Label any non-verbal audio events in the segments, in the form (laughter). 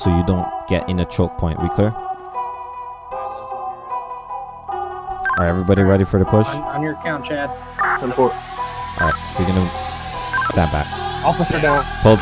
so you don't get in a choke point. We clear? Are everybody ready for the push? On, on your count, Chad. Ten four. All right, we're gonna stand back. Officer down. Hold.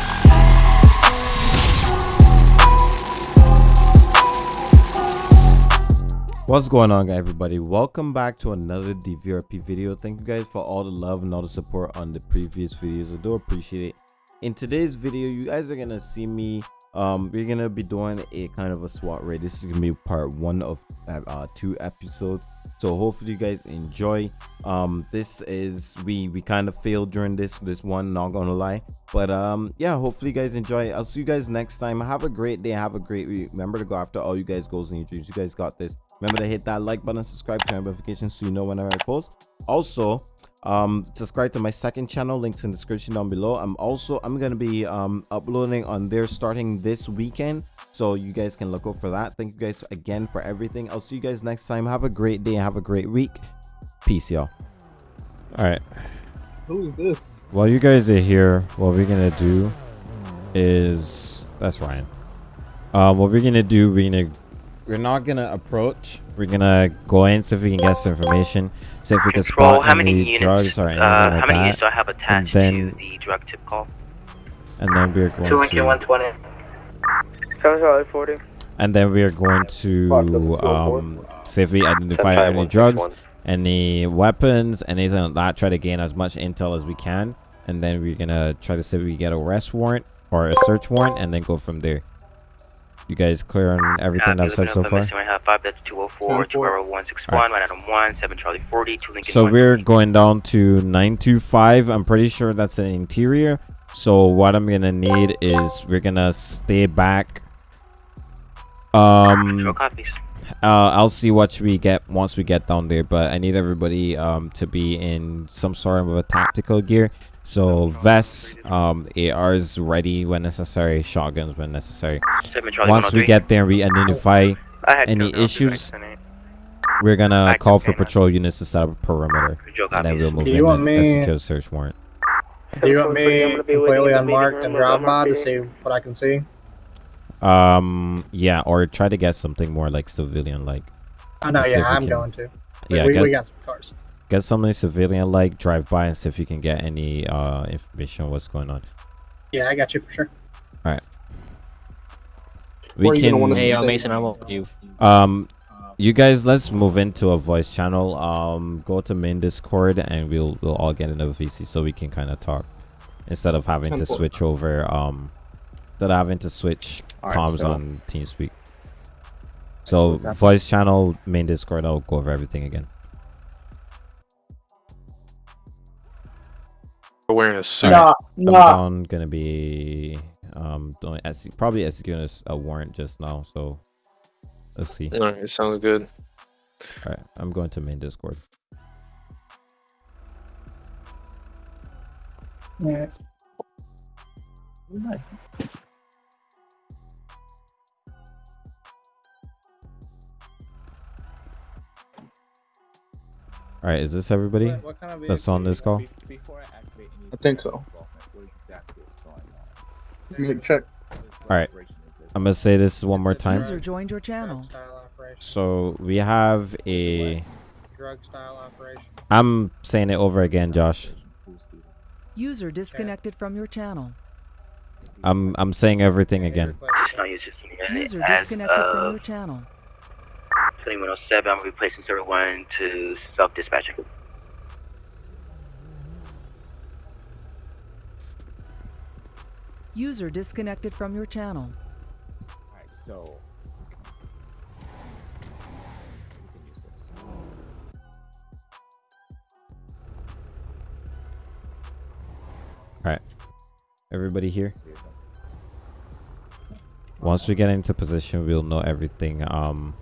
What's going on everybody? Welcome back to another DVRP video. Thank you guys for all the love and all the support on the previous videos. I do appreciate it. In today's video, you guys are gonna see me um we're gonna be doing a kind of a SWAT raid. This is gonna be part one of uh, two episodes. So hopefully you guys enjoy. Um this is we we kind of failed during this this one, not gonna lie. But um yeah, hopefully you guys enjoy. I'll see you guys next time. Have a great day, have a great week. Remember to go after all you guys goals and your dreams. You guys got this. Remember to hit that like button, subscribe, turn notifications so you know whenever I post. Also, um subscribe to my second channel links in the description down below. I'm also i'm gonna be um uploading on there starting this weekend so you guys can look out for that. Thank you guys again for everything. I'll see you guys next time. Have a great day have a great week. Peace y'all. All right. Who is this? while you guys are here what we're gonna do is that's ryan. Um what we're gonna do we're gonna we're not gonna approach. We're gonna go in see if we can get some information see if we can Control, spot how many any units, drugs or anything uh, like how many that. units do I have attached then- to the drug tip call? and then we're going Two to 120. Seven forty. and then we're going to um see if we identify any drugs any weapons anything like that. Try to gain as much intel as we can. And then we're gonna try to see if we get a arrest warrant or a search warrant and then go from there you guys clear on everything i've said so far? five, that's 204, 20161, 191, 7 Charlie 40, 2 Lincoln so we're going down to 925 i'm pretty sure that's an interior. So what i'm gonna need is we're gonna stay back. Um uh, I'll see what we get once we get down there, but I need everybody um to be in some sort of a tactical gear. So vests, um, ARs ready when necessary, shotguns when necessary. Once we get there, we identify. Any issues, We're gonna call for patrol units to set up a perimeter, and then we'll move Do in you want and execute a search warrant. Do you want me completely unmarked and drop by to see what I can see? Um, yeah, or try to get something more like civilian-like. Oh no, Let's see if yeah, I'm going to. Yeah, we, we got some cars. Get something civilian like drive by and see if you can get any uh information on what's going on Yeah, I got you for sure. All right. We Where gonna can wanna Hey, be yo. Mason, I'm with you. um you guys let's move into a voice channel um go to main discord and we'll we'll all get into vc so we can kind of talk instead of having to switch over um instead of having to switch Alright, comms so- on teamspeak so voice channel main discord i'll go over everything again wearing a suit. Alright. I'm down gonna be um doing exe- probably executing a warrant just now. So let's see. Alright, it sounds good. All right, I'm going to main Discord. All right, is this everybody? That's on this call. I think so. Let me check. All right, I'm gonna say this one more time. User joined your channel. Drug style operation. So we have a. Drug style operation. I'm saying it over again, Josh. User disconnected from your channel. I'm I'm saying everything again. Just not use this unit. User disconnected from your channel. 2107, I'm replacing server 1 to self-dispatching. User disconnected from your channel. All right, everybody here. Once we get into position, we'll know everything. Um,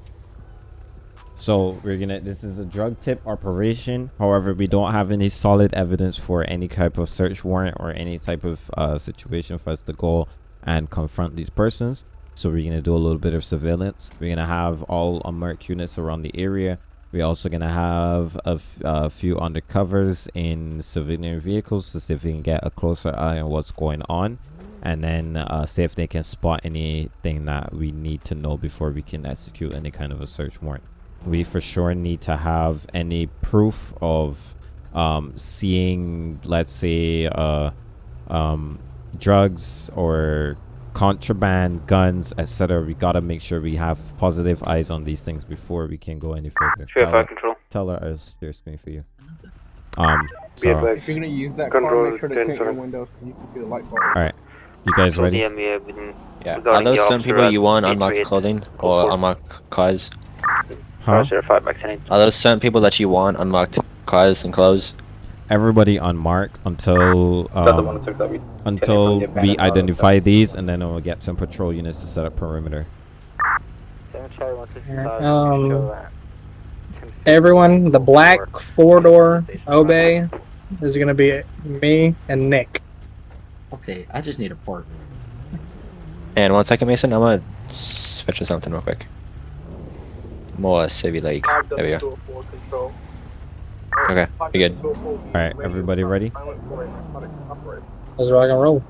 so we're gonna. This is a drug tip operation. However, we don't have any solid evidence for any type of search warrant or any type of uh, situation for us to go and confront these persons. So we're gonna do a little bit of surveillance. We're gonna have all unmarked units around the area. We're also gonna have a few undercovers in civilian vehicles to see if we can get a closer eye on what's going on. and then uh, see if they can spot anything that we need to know before we can execute any kind of a search warrant. We for sure need to have any proof of um, seeing, let's say, uh, um, drugs or contraband, guns, etc. We gotta make sure we have positive eyes on these things before we can go any further. Three Tell five her, control. tell her I was share screen for you. Um, If you're gonna use that Control car, make sure to ten, tint your windows so you can see the light bulb. Alright. you guys ready? Yeah, yeah, within- Yeah. Are those some people you want 838. unlocked clothing or Report. unlocked cars? Huh? Zero five back ten eight. Are those some people that you want unlocked cars and clothes? Everybody on mark until um, until we identify these, and then we'll get some patrol units to set up perimeter. Um, Everyone, the black four door Obey is gonna be me and Nick. Okay, I just need a port. And one second, Mason. I'm gonna switch to something real quick. More Civvy Lake. There we go. Okay, you good? Alright, everybody ready? Let's rock and roll.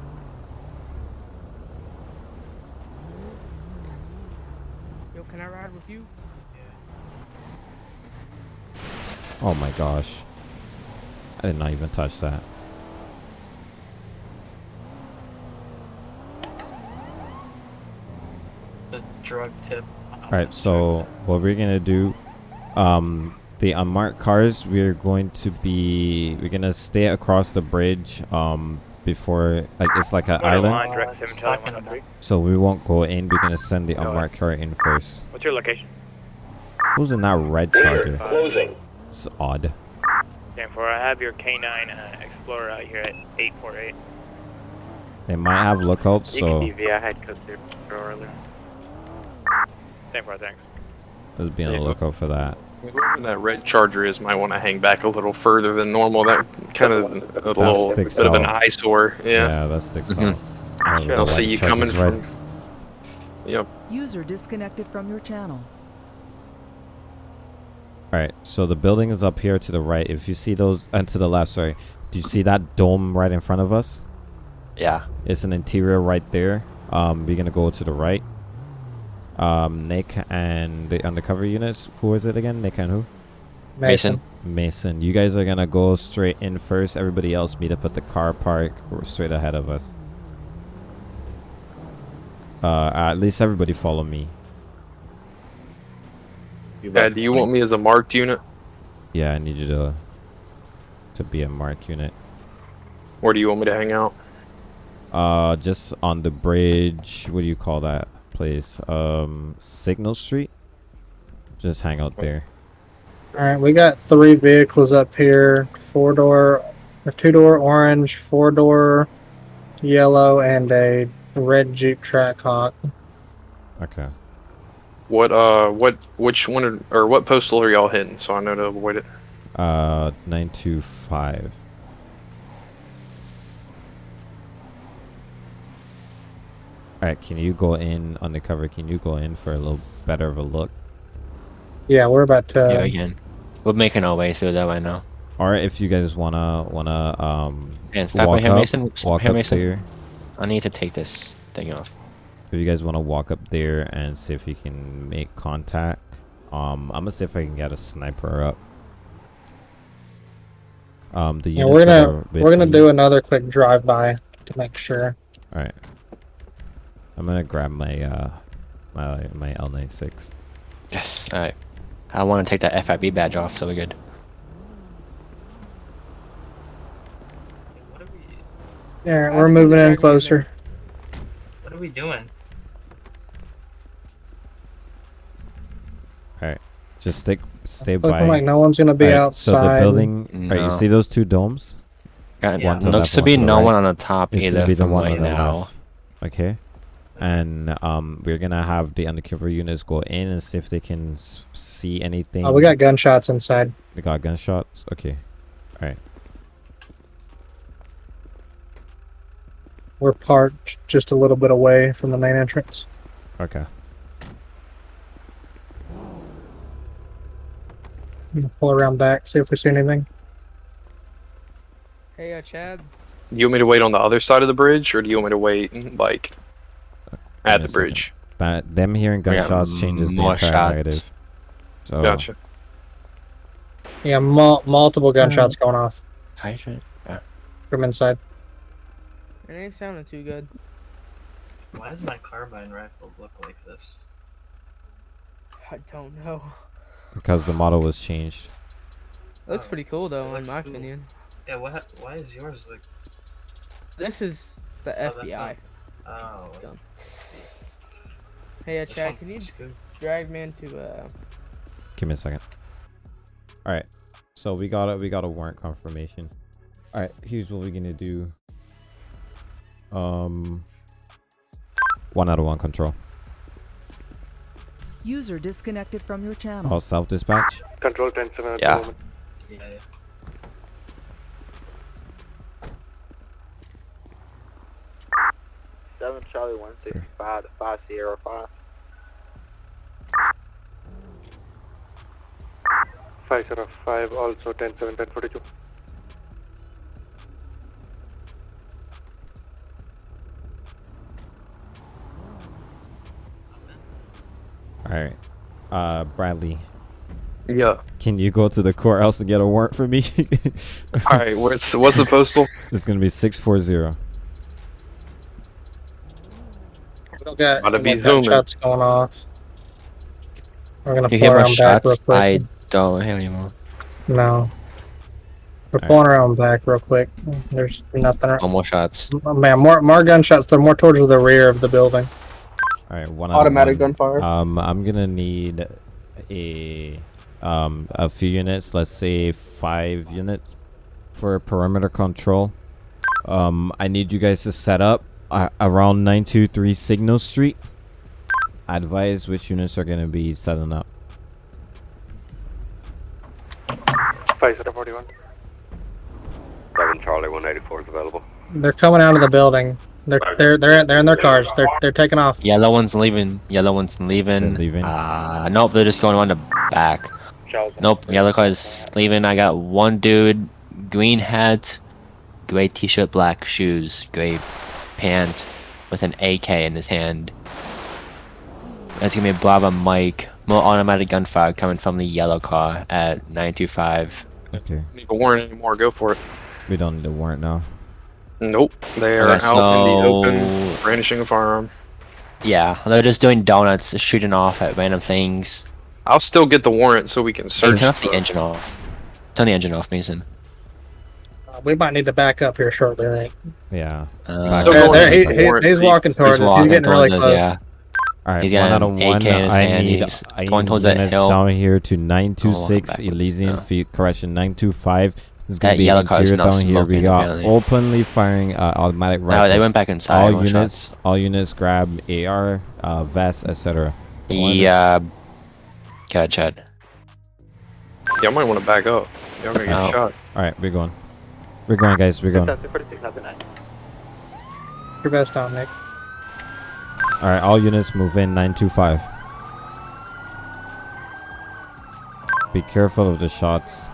Yo, can I ride with you? Oh my gosh. I did not even touch that. It's a drug tip. Alright, so what we're gonna do, um, the unmarked cars, we're going to be, we're gonna stay across the bridge, um, before, like, it's like an island. direct seven stop Charlie in one three. So we won't go in, we're gonna send the unmarked car in first. What's your location? Who's in that red charger? Closing. It's odd. Stand for. I have your K9 uh, Explorer out here at eight four eight. They might have lookouts, You so can DV. I had code zero earlier. Stand for. Thanks. let's be on the lookout for that. Whoever that red charger is might want to hang back a little further than normal. That kind of a little bit sticks of an eyesore. Yeah. that sticks Mhm. out. I don't know They'll see you coming charger's red. from. Yep. User disconnected from your channel. Alright, so the building is up here to the right. If you see those, and to the left, sorry. Do you see that dome right in front of us? Yeah. It's an interior right there. Um, we're gonna go to the right. Um, Nick and the undercover units. Who is it again? Nick and who? Mason. Mason. You guys are gonna go straight in first. Everybody else meet up at the car park or straight ahead of us. Uh, at least everybody follow me. Yeah. Do you want me as a marked unit, Yeah, I need you to to be a mark unit. Where do you want me to hang out? Uh, just on the bridge. What do you call that place? Um, Signal Street. Just hang out there. Alright, we got three vehicles up here. Four door, a two door orange, four door yellow, and a red Jeep Trackhawk. Okay. What uh, what which one are, or what postal are y'all hitting? So I know to avoid it. Uh, nine two five. All right, can you go in undercover? Can you go in for a little better of a look? Yeah, we're about to. yeah, we can. We're making our way through that right now. Or if you guys wanna wanna um And stop walk right here, up, Mason. Stop walk here, up Mason. there. I need to take this thing off. If you guys wanna walk up there and see if you can make contact, um, I'm gonna see if I can get a sniper up. Um, the Yeah, we're gonna we're gonna do another quick drive by to make sure. All right. I'm gonna grab my uh my my L96. Yes. All right. I want to take that FIB badge off, so we're good. What we? Yeah, we're moving in closer. What are we doing? All right. Just stick stay Looking by. like no one's gonna be outside. So the outside. building. Alright, you see those two domes? Got, One to looks left, to one be to no right. one on the top It's either gonna be the one right on the now. left. Okay. And um, we're gonna have the undercover units go in and see if they can s- see anything. Oh, we got gunshots inside. We got gunshots. Okay. All right. We're parked just a little bit away from the main entrance. Okay. I'm gonna Pull around back, see if we see anything. Hey, uh, Chad. Do you want me to wait on the other side of the bridge, or do you want me to wait like at the bridge? But them hearing gunshots changes the entire shots. negative. So Gotcha. Yeah, mul- multiple gunshots going off Hydrant. from inside. It ain't sounding too good. Why does my carbine rifle look like this? I don't know. because the model was changed. It looks pretty cool though, in my cool. opinion. Yeah, what? Why is yours like? This is the Oh, that's FBI. Oh. Done. Hey, uh, Chad, can you drag me into uh? Give me a second. All right. So we got a we got a warrant confirmation. All right. Here's what we're gonna do. Um. One out of one control. User disconnected from your channel. All self dispatch. Control 10 7 at Yeah. the moment. Yeah. yeah. Seven Charlie one sixty five to five Sierra five. Five zero five also ten seven ten forty two. All right. Uh, Bradley, Yeah. can you go to the courthouse and get a warrant for me? (laughs) All right. What's what's the postal? It's gonna be six four zero. We don't got Gotta any be more zooming. gunshots going off. We're gonna You pull hear more around back real shots? quick. I don't hear anymore. No. We're Alright. pulling around back real quick. There's nothing. No more shots. Oh, man, more more gunshots. They're more towards the rear of the building. All right. One out of Automatic one. gunfire. Um, I'm gonna need a um a few units. Let's say five units for perimeter control. Um, I need you guys to set up uh, around nine two three Signal Street. I Advise which units are gonna be setting up. Five zero forty one. Seven Charlie 184 is available. They're coming out of the building. They're they're they're they're in their cars. They're they're taking off. Yellow one's leaving. Yellow one's leaving. They're leaving. Uh, nope, they're just going on the back. Nope, yellow car is leaving. I got one dude, green hat, gray t-shirt, black shoes, gray pant, with an AK in his hand. That's gonna be Bravo Mike. More automatic gunfire coming from the yellow car at 925. Okay. Need a warrant anymore? Go for it. We don't need a warrant now. Nope. They are Okay, out in the open, brandishing a firearm. Yeah, they're just doing donuts, shooting off at random things. I'll still get the warrant so we can Hey, search. turn off the the- engine off. Turn the engine off, Mason. Uh, we might need to back up here shortly. I think. Yeah. Uh, Still going he- the he- he's walking towards he's us. walking He's getting really towards us, close. yeah. All right. He's one got out an of AK one. in his I hand, need he's I going need towards that units hill. down here to nine two six backwards Elysian now. feet. Correction, nine two five. This is gonna That be yellow car interior down here. We smoking, got apparently. openly firing uh, automatic No, they went back inside. all no units, all units grab AR, uh, vest, etc. Yeah. God, Chad. Y'all might want to back up. Y'all gonna get Oh. shot. All right, we're going. We're going, guys. We're going. All Your vest down, all right, all units move in 925. Be careful of the shots.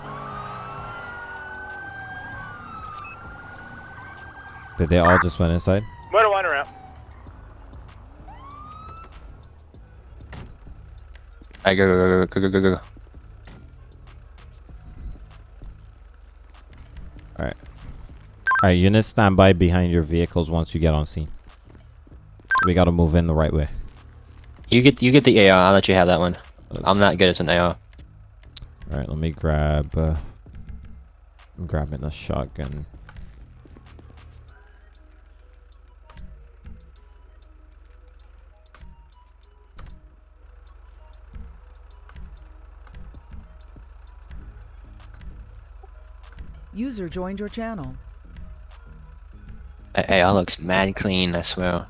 Did they all just went inside? Motor one around. I go, go, go, go, go, go, go. All right. All right, units stand by behind your vehicles once you get on scene. We gotta move in the right way. You get, you get the AR. I'll let you have that one. Let's- I'm not good as an AR. All right, let me grab. Uh, I'm grabbing a shotgun. User joined your channel. That AR looks mad clean. I swear.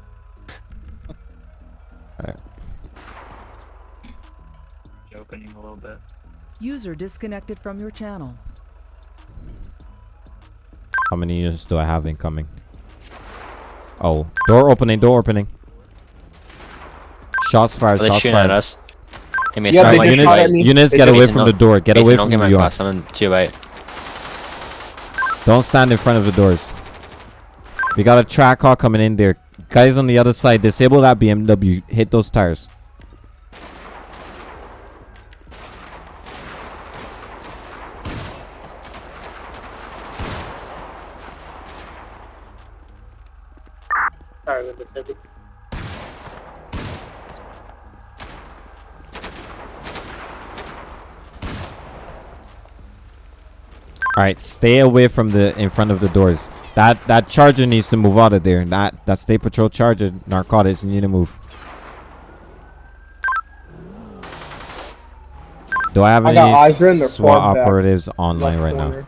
Opening a little bit. User disconnected from your channel. How many units do I have incoming? Oh, door opening, door opening. Shots fired, Are shots shooting at fired. us? Hey, Yeah, I'm they like, just units, shot at me. units They get away from the door. Get Mason, away don't from get the my door. cross. I'm to your right. Don't stand in front of the doors. We got a track hawk coming in there. Guys on the other side, disable that BMW. Hit those tires. All right, stay away from the in front of the doors. That that charger needs to move out of there. That that state patrol charger narcotics. You need to move. Do I have I any got Isra in the SWAT quad back operatives online left right now? corner.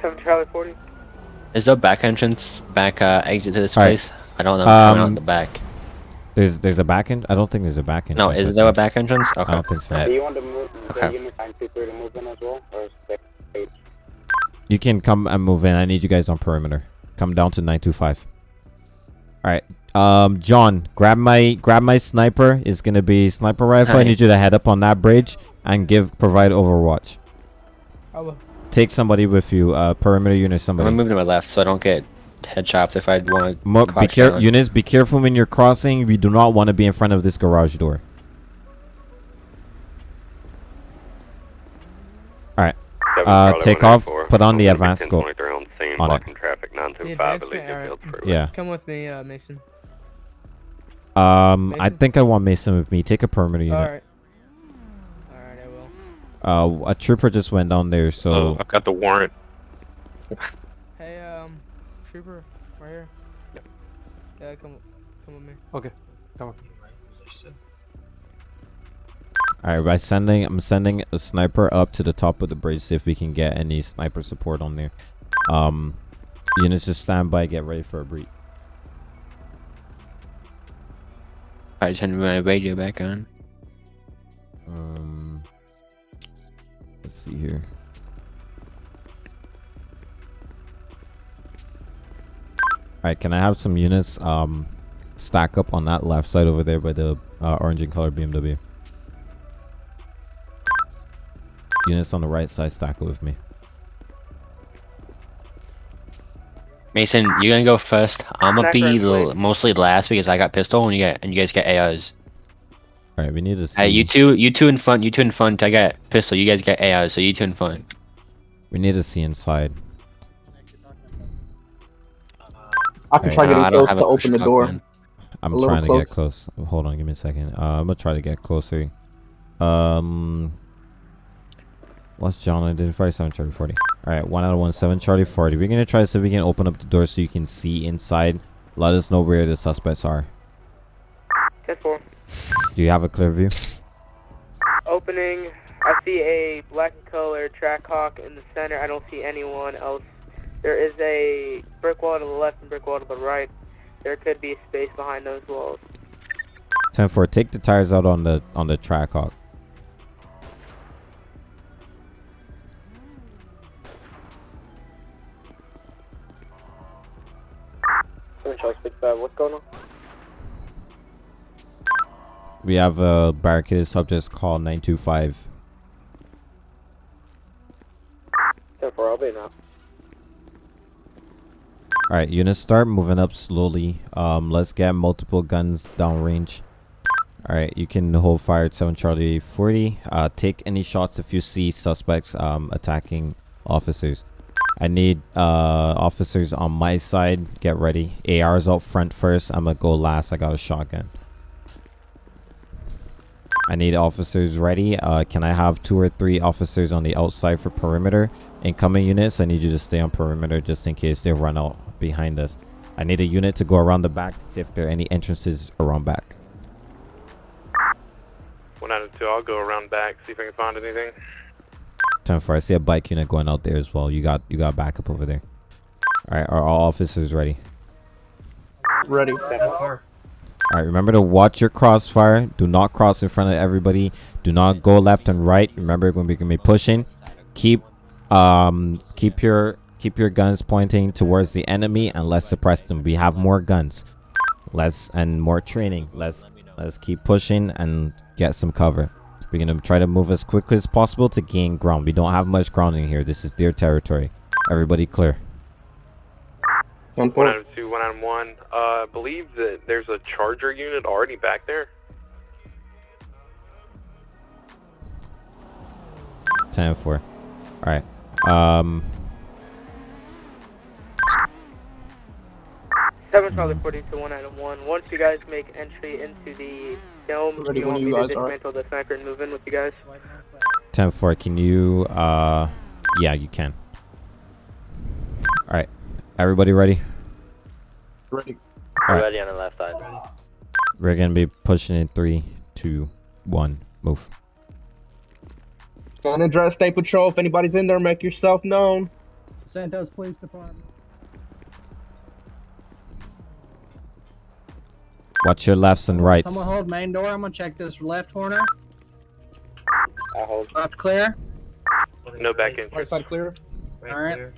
7 Charlie 40. Is there a back entrance, back uh, exit to this Alright. place? I don't know. Um, out the back. There's there's a back end. I don't think there's a back end. No, is there a back entrance? Okay. I don't think so. Alright. You want to move Okay. the unit 923 to move in as well? You can come and move in. I need you guys on perimeter. Come down to 925. All right. Um, John, grab my grab my sniper. It's gonna be sniper rifle. I need you to head up on that bridge and give provide overwatch. I will. Take somebody with you. Uh, perimeter unit. I'm Somebody. gonna move to my left so I don't get head chopped if I want to. Mo- be care- units. Be careful when you're crossing. We do not want to be in front of this garage door. Uh, take off. Put on the advanced scope. On it. traffic The advancement, alright. Yeah. Come with me, uh, Mason. Um, I think I want Mason with me. Take a perimeter unit. Alright. Alright, I will. Uh, a trooper just went down there, so Oh, I've got the warrant. (laughs) Hey, um, trooper, right here. Yeah, come, come with me. Okay. Come on. All right. By sending, I'm sending a sniper up to the top of the bridge. See if we can get any sniper support on there. Um, units just stand by. Get ready for a breach. I turn my radio back on. Um, let's see here. All right, can I have some units um stack up on that left side over there by the uh, orange and color BMW? Units on the right side stack with me. Mason, you're gonna go first. I'm gonna be Sniper, mostly last because I got pistol and you get and you guys get ARs. All right, we need to see. Hey, you two, you two in front, you two in front. I got pistol. You guys get ARs, so you two in front. We need to see inside. I can Hey, try getting I close to open the door. shotgun. I'm A little trying to get close. Hold on, give me a second. Uh, I'm gonna try to get closer. Um, what's John identify? Seven Charlie Forty. All right, one out of one, seven Charlie Forty. We're gonna try to see if we can open up the door so you can see inside. Let us know where the suspects are. 10 4. Do you have a clear view? Opening. I see a black color track hawk in the center. I don't see anyone else. There is a brick wall to the left and brick wall to the right. There could be space behind those walls. Ten four. Take the tires out on the on the track hawk. What's going on? We have a barricaded subject two five. 10 4, I'll be now. All right, units start moving up slowly. Um, let's get multiple guns downrange. All right, you can hold fire at 7 Charlie 40. Uh, take any shots if you see suspects um, attacking officers. I need uh, officers on my side. Get ready. ARs out front first. I'm gonna go last. I got a shotgun. I need officers ready. Uh, can I have two or three officers on the outside for perimeter? Incoming units, I need you to stay on perimeter just in case they run out behind us. I need a unit to go around the back to see if there are any entrances around back. One out of two. I'll go around back, see if I can find anything. Ten four. I see a bike unit going out there as well. You got you got backup over there. All right, are all officers ready? Ready. All right, remember to watch your crossfire. Do not cross in front of everybody. Do not go left and right. Remember when we're gonna be pushing. Keep um keep your keep your guns pointing towards the enemy and let's suppress them. We have more guns. Let's and more training. Let's let's keep pushing and get some cover. We're gonna try to move as quickly as possible to gain ground. We don't have much ground in here. This is their territory. Everybody clear. One One four. item two, one item one. Uh, I believe that there's a charger unit already back there. 10 4. Alright. Um, Seven Charlie 40 to one item one. Once you guys make entry into the dome, Ready you when want you me to guys are. the sniper and move in with you guys? 10 4. Can you, uh, yeah, you can. Alright. Everybody ready? Ready. Alright. Ready on the left side. We're gonna be pushing in three, two, one, move. San Andreas State Patrol. If anybody's in there, make yourself known. Santos Police Department. Watch your lefts and rights. I'm gonna hold main door. I'm gonna check this left corner. I'll hold. Left clear. No back in. Right side clear. Right Alright. clear.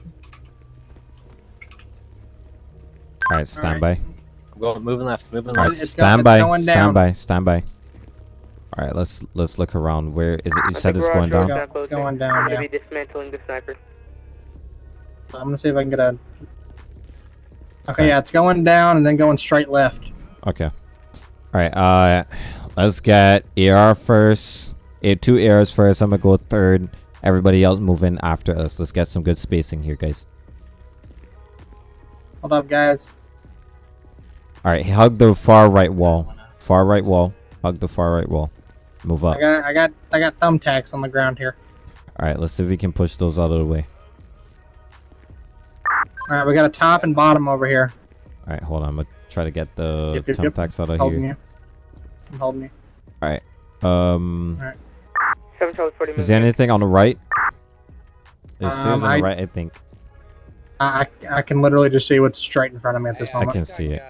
Alright, stand by. Go, moving left, moving Alright, left. It's stand go- by, going stand down. by, stand by. Alright, let's let's look around. Where is it? You I said it's we're going down. track, Go- it's closing. going down, I'm yeah. gonna be dismantling the sniper. I'm gonna see if I can get a. Okay, yeah, it's going down and then going straight left. Okay. Alright, uh let's get AR first. A two ARs first. I'm gonna go third. Everybody else move in after us. Let's get some good spacing here, guys. Hold up, guys. Alright, hug the far right wall. Far right wall. Hug the far right wall. Move up. I got, I got, I got thumbtacks on the ground here. Alright, let's see if we can push those out of the way. All right, we got a top and bottom over here. Alright, hold on. I'm gonna try to get the Yep, yep, yep. out of Holding here. you. I'm holding you. Alright. Um All right. Seven Charlie 40 is there anything on the right? There's stairs Um, on I- the right, I think. I, I, I can literally just see what's straight in front of me at this I moment. I can see it.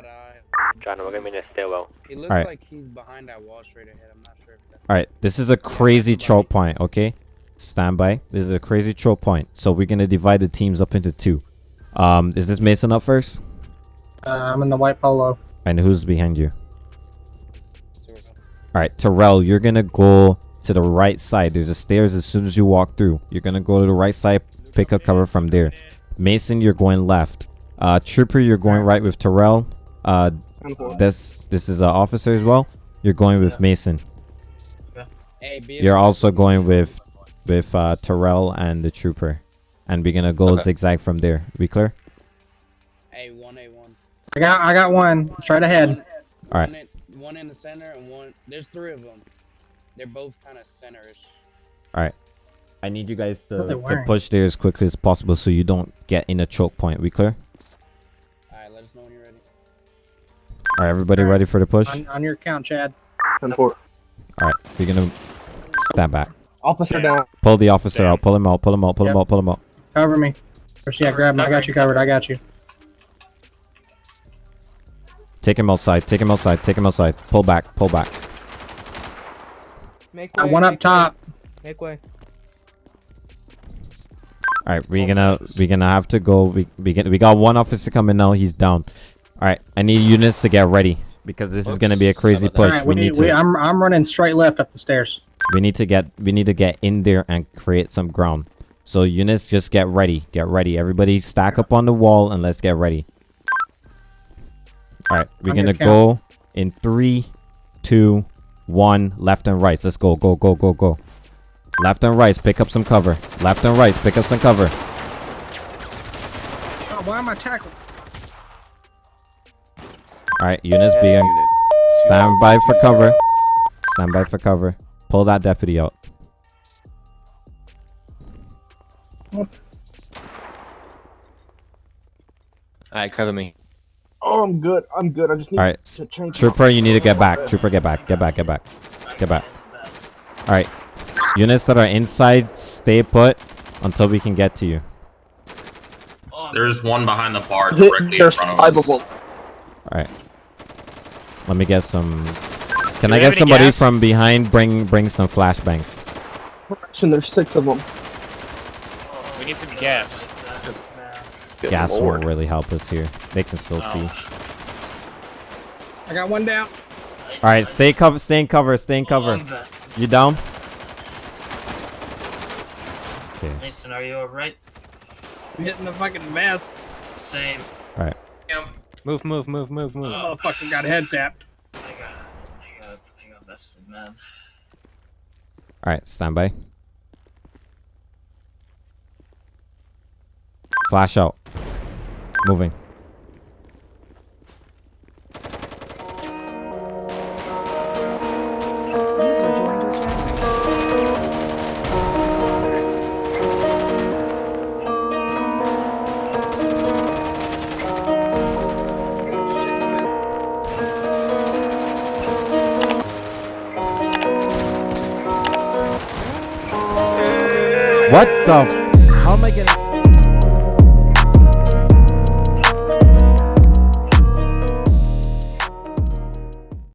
John, we're gonna be in the stairwell. He looks Alright. like he's behind that wall straight ahead. I'm not sure if that's. Alright, this is a crazy choke point, okay? Stand by. This is a crazy choke point. So we're gonna divide the teams up into two. Um, is this Mason up first? Uh, I'm in the white polo. And who's behind you? Alright, Terrell, you're gonna go to the right side. There's a stairs as soon as you walk through. You're gonna go to the right side, pick up cover from there. Mason, you're going left. Uh, Trooper, you're going right with Terrell. Uh, this this is an officer as well. You're going with Mason. You're also going with with uh, Terrell and the Trooper, and we're gonna go Okay. zigzag from there. We clear? I got, I got one straight ahead. All right. One in, one in the center and one. There's three of them. They're both kind of centerish. All right. I need you guys to, to push there as quickly as possible so you don't get in a choke point. We clear? All right, let us know when you're ready. All right, everybody All right. ready for the push? On, on your count, Chad. Ten four. All right, we're gonna stand back. Officer down. Pull the officer out. Pull him out. Pull him out. Pull him out. Pull him out. Cover me. First, yeah, grab me. I got you covered. I got you. Take him outside. Take him outside. Take him outside. Pull back. Pull back. Make Got way. one up make top. Way. Make way. All right, we're gonna we're gonna have to go. We we get we got one officer coming now. He's down. All right, I need units to get ready because this is gonna be a crazy about push. right, we we need need, we, to I'm, I'm running straight left up the stairs. we need to get we need to get in there and create some ground. So units, just get ready. Get ready. Everybody stack up on the wall and let's get ready. All right, we're gonna count. go in three, two, one. Left and right. Let's go. Go. Go. Go. Go. Left and right. Pick up some cover. Left and right. Pick up some cover. Oh, why am I tackled? All right, units being stand by for cover. Stand by for cover. Pull that deputy out. All right, cover me. Oh, I'm good. I'm good. I just need All right, to change. Trooper, you need to get back. Trooper, get back. Get back. Get back. Get back. All right, units that are inside, stay put until we can get to you. There's one behind the bar Th- directly in front of five us. of them. All right. Let me get some. Can Do I get somebody gas? from behind? Bring bring some flashbangs. And there's six of them. We need some gas. Good Gas lord. won't really help us here. They can still oh. see. I got one down. All right, stay cover. Stay in cover. Stay in cover. You down? Okay. Mason, are you alright? I'm hitting the fucking mess. Same. All right. Move, move, move, move, move. Oh, fucking got head tapped. I got, I got, I got vested, man. All right, stand by. Flash out. Moving. User joined your channel. What the